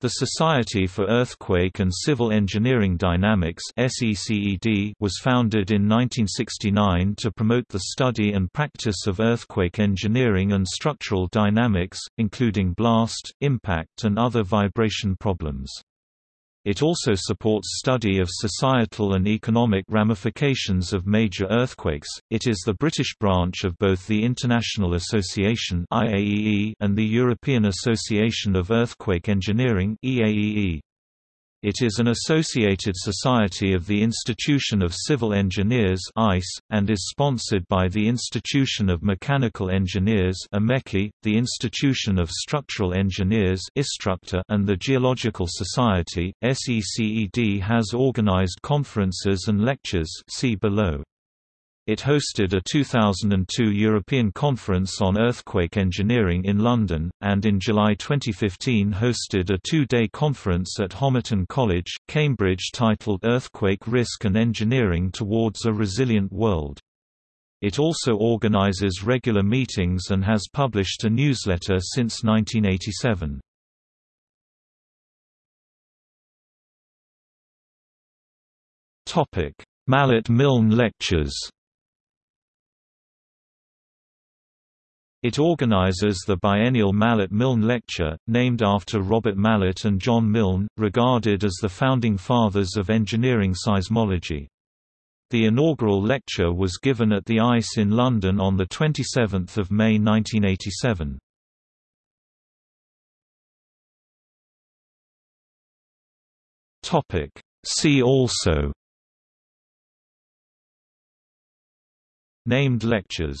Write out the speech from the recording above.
The Society for Earthquake and Civil Engineering Dynamics was founded in 1969 to promote the study and practice of earthquake engineering and structural dynamics, including blast, impact and other vibration problems. It also supports study of societal and economic ramifications of major earthquakes. It is the British branch of both the International Association (IAEE) and the European Association of Earthquake Engineering (EAEE). It is an associated society of the Institution of Civil Engineers (ICE) and is sponsored by the Institution of Mechanical Engineers the Institution of Structural Engineers and the Geological Society. SECED has organized conferences and lectures see below. It hosted a 2002 European Conference on Earthquake Engineering in London, and in July 2015 hosted a two-day conference at Homerton College, Cambridge titled Earthquake Risk and Engineering Towards a Resilient World. It also organizes regular meetings and has published a newsletter since 1987. Mallet-Milne Lectures It organizes the biennial Mallet-Milne Lecture, named after Robert Mallet and John Milne, regarded as the founding fathers of engineering seismology. The inaugural lecture was given at the ICE in London on 27 May 1987. See also Named lectures